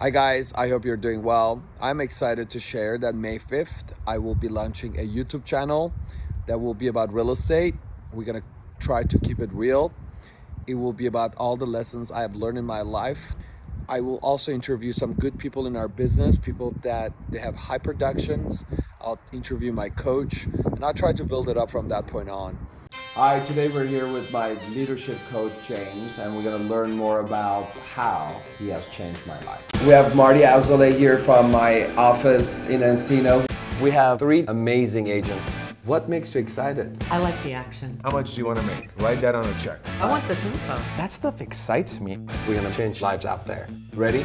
Hi guys, I hope you're doing well. I'm excited to share that May 5th, I will be launching a YouTube channel that will be about real estate. We're gonna try to keep it real. It will be about all the lessons I have learned in my life. I will also interview some good people in our business, people that they have high productions. I'll interview my coach and I'll try to build it up from that point on. Hi, today we're here with my leadership coach, James, and we're gonna learn more about how he has changed my life. We have Marty Azoulay here from my office in Encino. We have three amazing agents. What makes you excited? I like the action. How much do you want to make? Write that on a check. I want this info. That stuff excites me. We're gonna change lives out there. Ready?